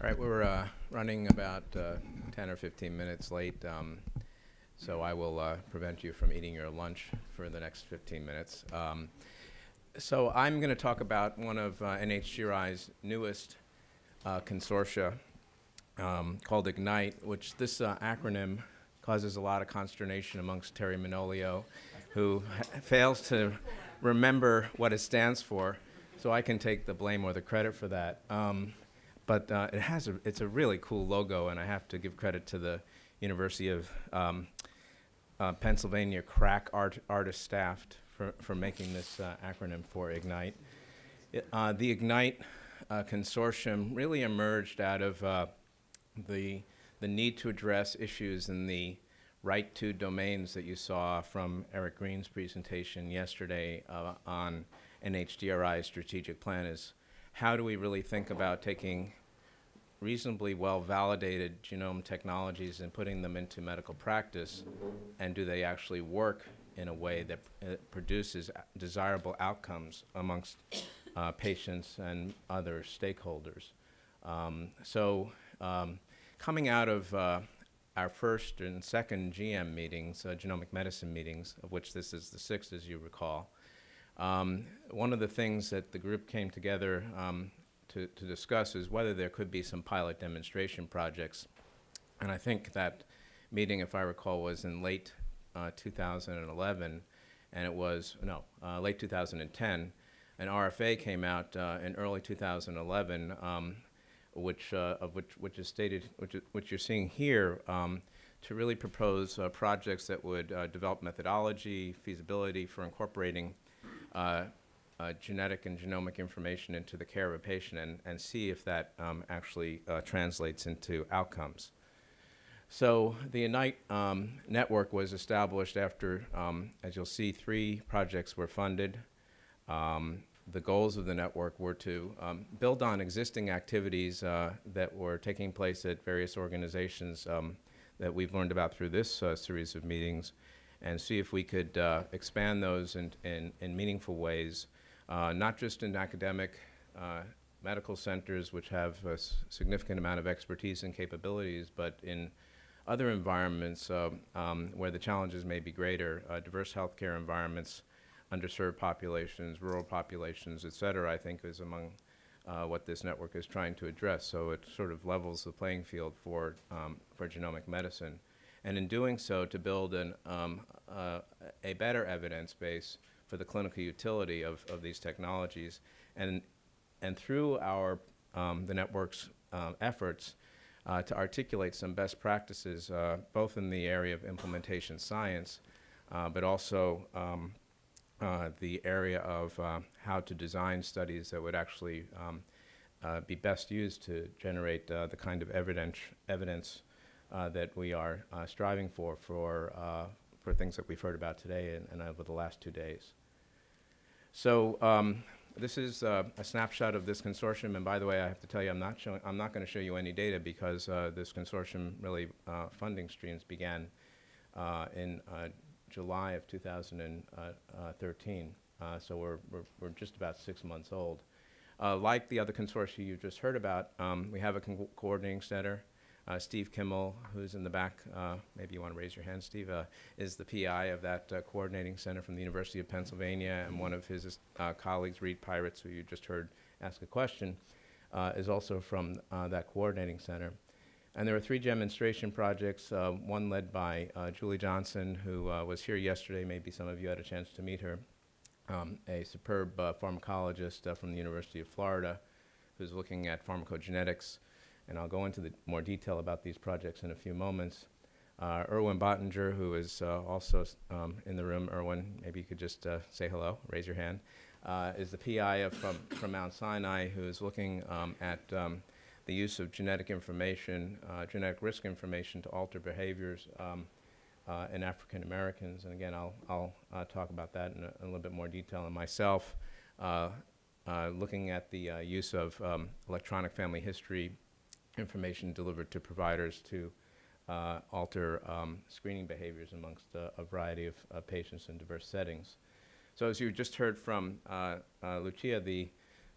All right, we're uh, running about uh, 10 or 15 minutes late, um, so I will uh, prevent you from eating your lunch for the next 15 minutes. Um, so I'm going to talk about one of uh, NHGRI's newest uh, consortia um, called IGNITE, which this uh, acronym causes a lot of consternation amongst Terry Manolio, who fails to remember what it stands for, so I can take the blame or the credit for that. But uh, it has a, it's a really cool logo, and I have to give credit to the University of um, uh, Pennsylvania crack art, artist staff for, for making this uh, acronym for IGNITE. It, uh, the IGNITE uh, consortium really emerged out of uh, the, the need to address issues in the right to domains that you saw from Eric Green's presentation yesterday on NHGRI's strategic plan is how do we really think about taking reasonably well validated genome technologies and putting them into medical practice and do they actually work in a way that uh, produces desirable outcomes amongst uh, patients and other stakeholders. Um, so um, coming out of uh, our first and second GM meetings, uh, genomic medicine meetings, of which this is the sixth as you recall, um, one of the things that the group came together um, to, to discuss is whether there could be some pilot demonstration projects. And I think that meeting, if I recall, was in late uh, 2011, and it was, no, uh, late 2010. An RFA came out uh, in early 2011, um, which, uh, of which, which is stated, which, which you're seeing here, um, to really propose uh, projects that would uh, develop methodology, feasibility for incorporating uh, genetic and genomic information into the care of a patient and, and see if that um, actually uh, translates into outcomes. So the IGNITE um, network was established after, um, as you'll see, three projects were funded. Um, the goals of the network were to um, build on existing activities uh, that were taking place at various organizations um, that we've learned about through this uh, series of meetings and see if we could uh, expand those in, in, in meaningful ways uh, not just in academic uh, medical centers, which have a significant amount of expertise and capabilities, but in other environments uh, um, where the challenges may be greater, uh, diverse healthcare environments, underserved populations, rural populations, et cetera, I think is among uh, what this network is trying to address. So it sort of levels the playing field for, um, for genomic medicine. And in doing so, to build an, um, uh, a better evidence base for the clinical utility of, of these technologies. And, and through our, um, the network's um, efforts uh, to articulate some best practices, uh, both in the area of implementation science, uh, but also um, uh, the area of uh, how to design studies that would actually um, uh, be best used to generate the kind of evidence, evidence that we are striving for for, for things that we've heard about today and, and over the last two days. So um, this is uh, a snapshot of this consortium, and by the way, I have to tell you, I'm not showing, I'm not going to show you any data because uh, this consortium really uh, funding streams began uh, in uh, July of 2013. Uh, so we're, we're, we're, just about six months old. like the other consortia you just heard about, um, we have a coordinating center. Uh, Steve Kimmel, who's in the back, uh, maybe you want to raise your hand, Steve, uh, is the PI of that uh, coordinating center from the University of Pennsylvania, and one of his uh, colleagues, Reed Pyeritz, who you just heard ask a question, uh, is also from that coordinating center. And there are three demonstration projects, one led by Julie Johnson, who was here yesterday. Maybe some of you had a chance to meet her, um, a superb pharmacologist from the University of Florida who's looking at pharmacogenetics and I'll go into the more detail about these projects in a few moments. Uh, Erwin Bottinger, who is uh, also um, in the room. Erwin, maybe you could just uh, say hello, raise your hand, uh, is the PI of, from, from Mount Sinai who is looking um, at um, the use of genetic information, uh, genetic risk information to alter behaviors um, uh, in African Americans. And again, I'll, I'll talk about that in a, in a, little bit more detail. And myself, looking at the use of um, electronic family history information delivered to providers to uh, alter um, screening behaviors amongst uh, a variety of uh, patients in diverse settings. So as you just heard from uh, uh, Lucia, the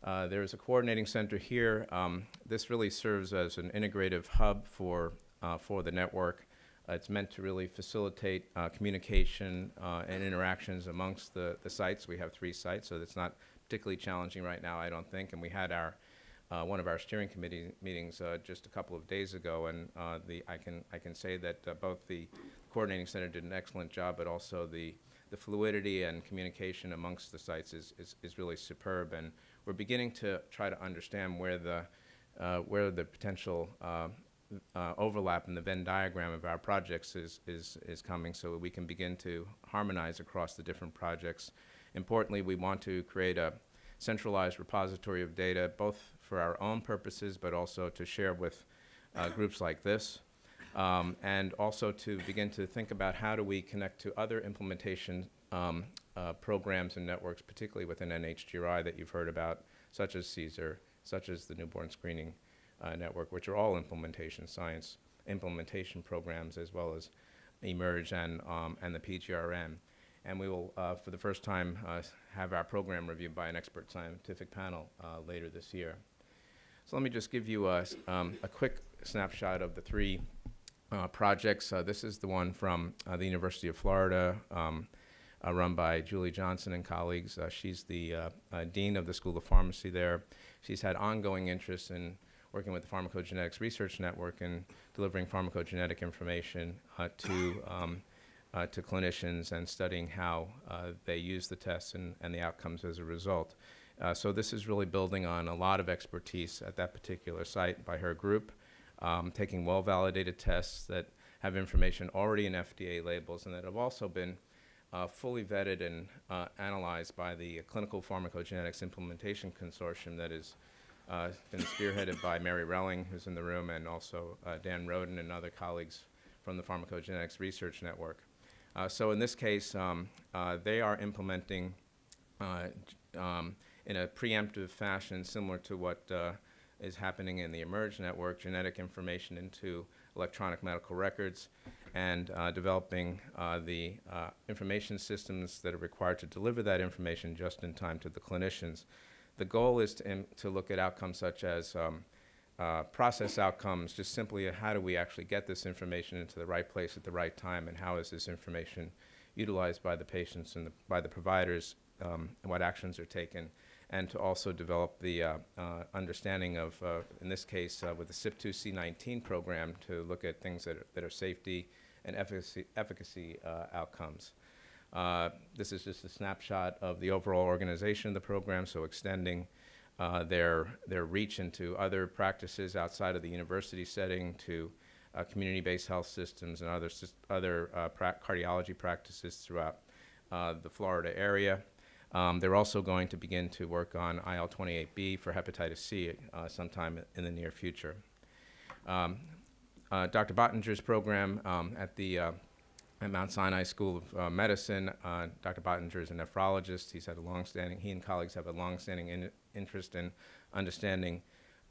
Uh, There's a coordinating center here. Um, This really serves as an integrative hub for, for the network. It's meant to really facilitate communication and interactions amongst the, the sites. We have three sites, so it's not particularly challenging right now, I don't think. And we had our, uh, one of our steering committee meetings uh, just a couple of days ago, and uh, the, I can, I can say that uh, both the coordinating center did an excellent job, but also the, the fluidity and communication amongst the sites is, is, is really superb. And we're beginning to try to understand where the, where the potential uh, overlap in the Venn diagram of our projects is, is, is coming so we can begin to harmonize across the different projects. Importantly, we want to create a centralized repository of data, both for our own purposes, but also to share with uh, groups like this. Um, and also to begin to think about how do we connect to other implementation um, uh, programs and networks, particularly within NHGRI that you've heard about, such as CSER, such as the Newborn Screening uh, Network, which are all implementation science implementation programs, as well as eMERGE and, um, and the PGRN. And we will, uh, for the first time, uh, have our program reviewed by an expert scientific panel uh, later this year. So let me just give you a, um, a quick snapshot of the three uh, projects. Uh, this is the one from uh, the University of Florida, um, uh, run by Julie Johnson and colleagues. Uh, she's the uh, dean of the School of Pharmacy there. She's had ongoing interest in working with the Pharmacogenetics Research Network and delivering pharmacogenetic information to um, to clinicians and studying how they use the tests and, and the outcomes as a result. Uh, so this is really building on a lot of expertise at that particular site by her group, um, taking well-validated tests that have information already in FDA labels and that have also been uh, fully vetted and uh, analyzed by the Clinical Pharmacogenetics Implementation Consortium that has uh, been spearheaded by Mary Relling, who's in the room, and also uh, Dan Roden and other colleagues from the Pharmacogenetics Research Network. Uh, so in this case, um, they are implementing um, in a preemptive fashion, similar to what uh, is happening in the eMERGE network, genetic information into electronic medical records, and uh, developing uh, the uh, information systems that are required to deliver that information just in time to the clinicians. The goal is to, im- to look at outcomes such as um, uh, process outcomes, just simply how do we actually get this information into the right place at the right time, and how is this information utilized by the patients and the, by the providers, um, and what actions are taken, and to also develop the uh, uh, understanding of, uh, in this case, uh, with the CYP2C19 program, to look at things that are, that are safety and efficacy, efficacy uh, outcomes. This is just a snapshot of the overall organization of the program, so extending their, their reach into other practices outside of the university setting to uh, community-based health systems and other, other uh, pra- cardiology practices throughout uh, the Florida area. Um, they're also going to begin to work on IL-28B for hepatitis C uh, sometime in the near future. Um, uh, Dr. Bottinger's program um, at the uh, at Mount Sinai School of uh, Medicine. Uh, Dr. Bottinger is a nephrologist. He's had a longstanding, he and colleagues have a longstanding in, interest in understanding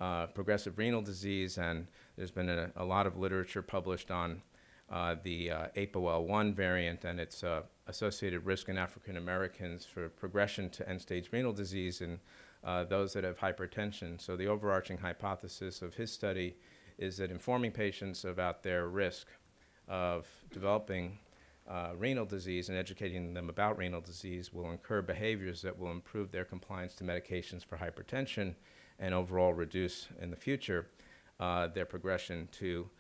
uh, progressive renal disease, and there's been a, a lot of literature published on uh, the uh, APOL1 variant and its uh, associated risk in African Americans for progression to end-stage renal disease and uh, those that have hypertension. So the overarching hypothesis of his study is that informing patients about their risk of developing uh, renal disease and educating them about renal disease will incur behaviors that will improve their compliance to medications for hypertension and overall reduce in the future their progression to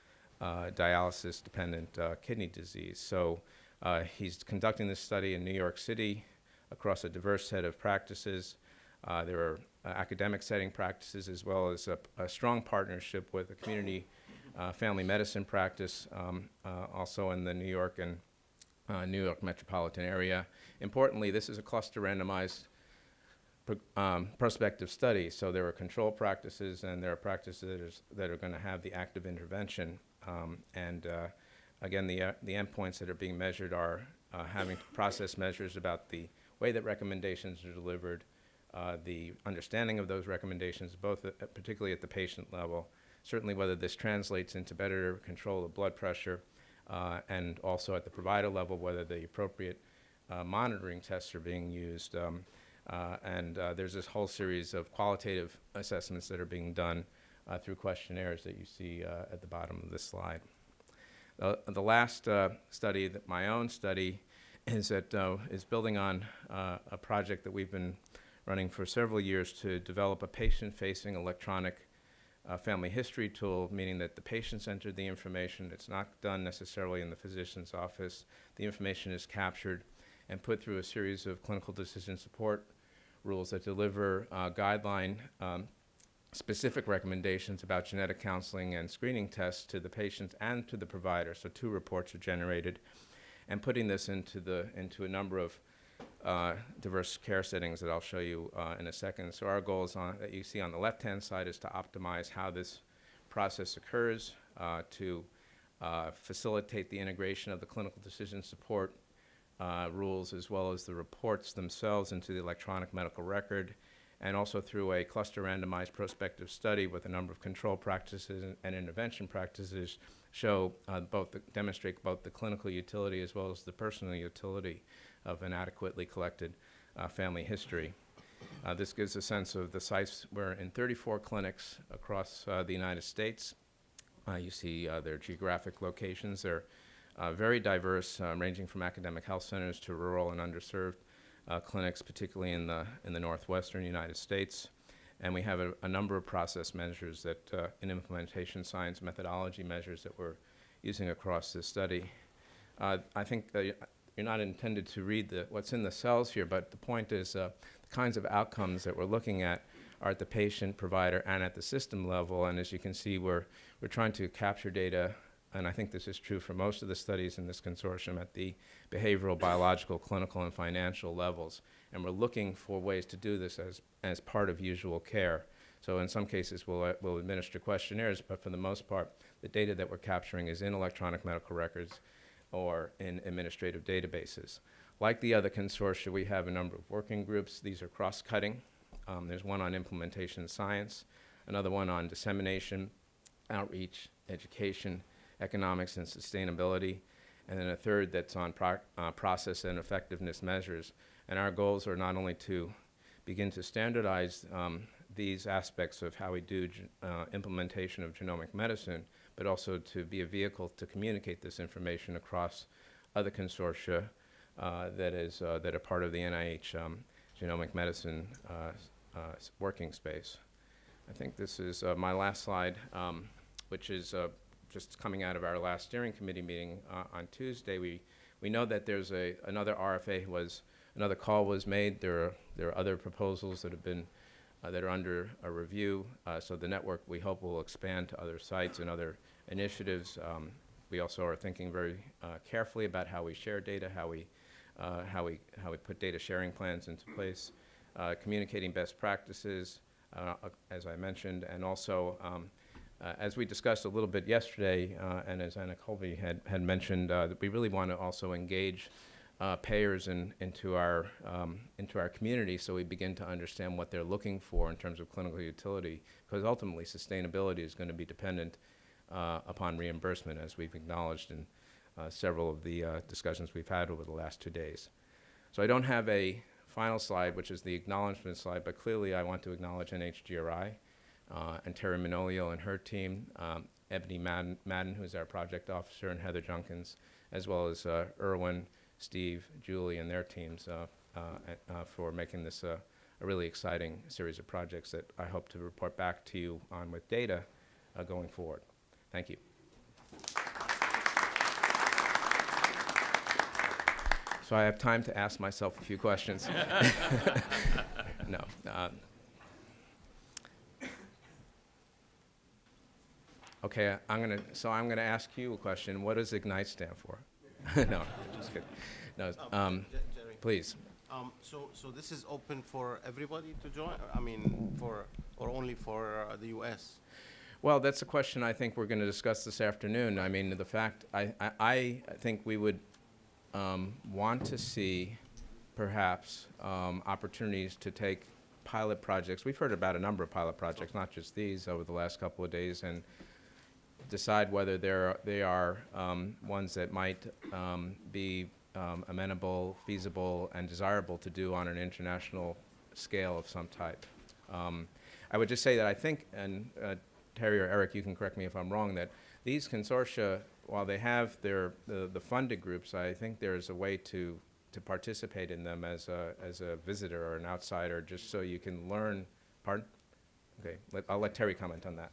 uh, dialysis dependent uh, kidney disease. So uh, he's conducting this study in New York City across a diverse set of practices. There are academic setting practices as well as a, a strong partnership with a community family medicine practice, um, also in the New York and uh, New York metropolitan area. Importantly, this is a cluster randomized pro- um, prospective study, so there are control practices and there are practices that are going to have the active intervention. Um, and uh, again, the, uh, the endpoints that are being measured are uh, having process measures about the way that recommendations are delivered, uh, the understanding of those recommendations, both at, particularly at the patient level, certainly whether this translates into better control of blood pressure, uh, and also at the provider level, whether the appropriate uh, monitoring tests are being used. Um, and there's this whole series of qualitative assessments that are being done uh, through questionnaires that you see uh, at the bottom of this slide. The last uh, study, that my own study, is that uh, is building on a project that we've been running for several years to develop a patient-facing electronic uh, family history tool, meaning that the patients enter the information. It's not done necessarily in the physician's office. The information is captured and put through a series of clinical decision support rules that deliver uh, guideline um, specific recommendations about genetic counseling and screening tests to the patients and to the provider. So two reports are generated, and putting this into the into a number of uh, diverse care settings that I'll show you uh, in a second. So our goal is on, that you see on the left-hand side is to optimize how this process occurs, uh, to uh, facilitate the integration of the clinical decision support uh, rules as well as the reports themselves into the electronic medical record, and also through a cluster randomized prospective study with a number of control practices and, intervention practices show uh, both the, demonstrate both the clinical utility as well as the personal utility of an adequately collected uh, family history. Uh, this gives a sense of the sites. We're in 34 clinics across uh, the United States. Uh, you see uh, their geographic locations. They're very diverse, ranging from academic health centers to rural and underserved uh, clinics, particularly in the, in the northwestern United States. And we have a, a number of process measures that, uh, in implementation science methodology measures that we're using across this study. Uh, I think you're not intended to read the, what's in the cells here, but the point is uh, the kinds of outcomes that we're looking at are at the patient, provider, and at the system level. And as you can see, we're, we're trying to capture data and I think this is true for most of the studies in this consortium at the behavioral, biological, clinical, and financial levels. And we're looking for ways to do this as, as part of usual care. So in some cases, we'll, uh, we'll administer questionnaires, but for the most part, the data that we're capturing is in electronic medical records or in administrative databases. Like the other consortia, we have a number of working groups. These are cross-cutting. Um, there's one on implementation science, another one on dissemination, outreach, education, economics and sustainability, and then a third that's on pro uh, process and effectiveness measures. And our goals are not only to begin to standardize um, these aspects of how we do uh, implementation of genomic medicine, but also to be a vehicle to communicate this information across other consortia uh, that is uh, that are part of the NIH um, genomic medicine uh, uh, working space. I think this is uh, my last slide, um, which is just coming out of our last steering committee meeting uh, on Tuesday, we, we know that there's a, another RFA was, another call was made. There are, there are other proposals that have been, uh, that are under a review. Uh, so the network, we hope, will expand to other sites and other initiatives. Um, we also are thinking very uh, carefully about how we share data, how we, uh, how we, how we put data sharing plans into place, uh, communicating best practices, as I mentioned, and also um, uh, as we discussed a little bit yesterday, uh, and as Anna Colby had, had mentioned, uh, that we really want to also engage uh, payers in, into, our, um, into our community so we begin to understand what they're looking for in terms of clinical utility, because ultimately sustainability is going to be dependent uh, upon reimbursement, as we've acknowledged in uh, several of the discussions we've had over the last two days. So I don't have a final slide, which is the acknowledgement slide, but clearly I want to acknowledge NHGRI uh, and Terry Manolio and her team, um, Ebony Madden, Madden, who's our project officer, and Heather Junkins, as well as uh, Erwin, Steve, Julie, and their teams uh, uh, uh for making this a really exciting series of projects that I hope to report back to you on with data going forward. Thank you. So I have time to ask myself a few questions. no. Um, Okay, I'm gonna, so I'm gonna ask you a question. What does IGNITE stand for? no, just kidding. No, um, Jerry, please. um, so, so this is open for everybody to join? I mean, for, or only for uh, the US? Well, that's a question I think we're going to discuss this afternoon. I mean, the fact, I, I, I think we would um, want to see perhaps um, opportunities to take pilot projects. We've heard about a number of pilot projects, not just these, over the last couple of days, and decide whether they're, they are um, ones that might um, be um, amenable, feasible, and desirable to do on an international scale of some type. Um, I would just say that I think, and uh, Terry or Eric, you can correct me if I'm wrong, that these consortia, while they have their, the, the funded groups, I think there's a way to, to participate in them as a, as a visitor or an outsider, just so you can learn, pardon? Okay, let, I'll let Terry comment on that.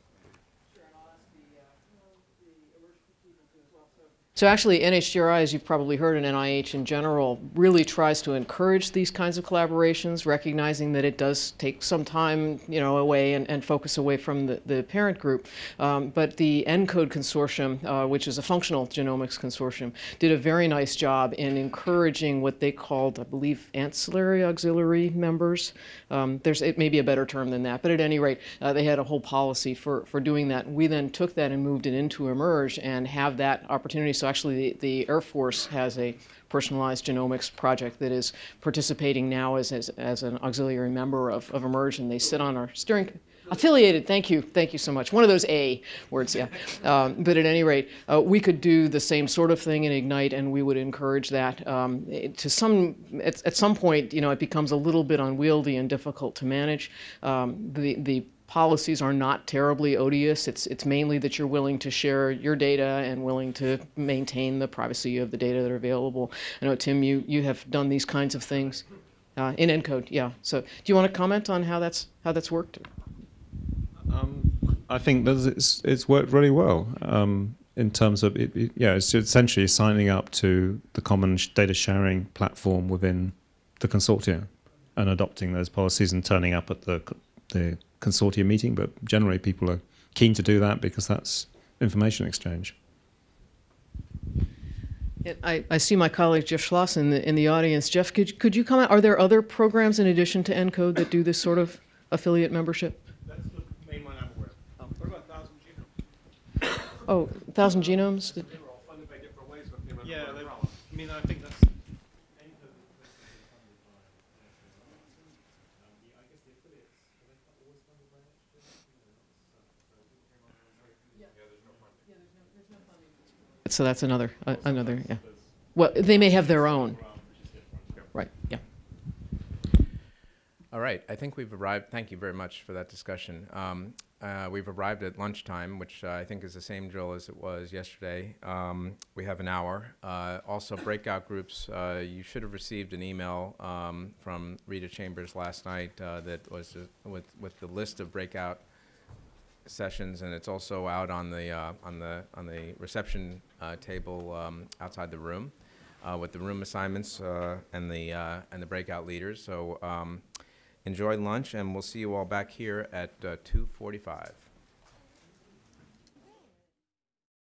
So actually, NHGRI, as you've probably heard, and NIH in general, really tries to encourage these kinds of collaborations, recognizing that it does take some time, you know, away and, and focus away from the, the parent group. Um, but the ENCODE consortium, uh, which is a functional genomics consortium, did a very nice job in encouraging what they called, I believe, ancillary auxiliary members. Um, there's, it may be a better term than that, but at any rate, uh, they had a whole policy for, for doing that. We then took that and moved it into eMERGE and have that opportunity. So actually, the, the Air Force has a personalized genomics project that is participating now as, as, as an auxiliary member of, of eMERGE, and they sit on our steering affiliated thank you thank you so much. One of those a words yeah. Um, but at any rate uh, we could do the same sort of thing in ignite and we would encourage that um, to some at, at some point you know it becomes a little bit unwieldy and difficult to manage. Um, the the policies are not terribly odious. It's it's mainly that you're willing to share your data and willing to maintain the privacy of the data that are available. I know tim you you have done these kinds of things uh, in encode yeah. So do you want to comment on how that's how that's worked? Um, I think that it's it's worked really well um, in terms of it, it- yeah, it's essentially signing up to the common data sharing platform within the consortium and adopting those policies and turning up at the the consortium meeting. But generally, people are keen to do that because that's information exchange. Yeah, I, I see my colleague Jeff Schloss in the, in the audience. Jeff, could, could you comment? Are there other programs in addition to ENCODE that do this sort of affiliate membership? That's the main one I'm aware of. What about Thousand Genome? Oh, Thousand Genomes? They were all funded by different ways, but they were. Yeah, under they- one umbrella. I mean, I think that's. So that's another, uh, another, yeah. Well, they may have their own. Right, yeah. All right, I think we've arrived, thank you very much for that discussion. Um, uh, We've arrived at lunchtime, which uh, I think is the same drill as it was yesterday. Um, We have an hour. Uh, Also, breakout groups, uh, you should have received an email um, from Rita Chambers last night uh, that was uh, with, with the list of breakout sessions, and it's also out on the, uh, on the, on the reception uh, table um, outside the room uh, with the room assignments uh, and the, uh, and the breakout leaders. So um, enjoy lunch, and we'll see you all back here at uh, 2:45.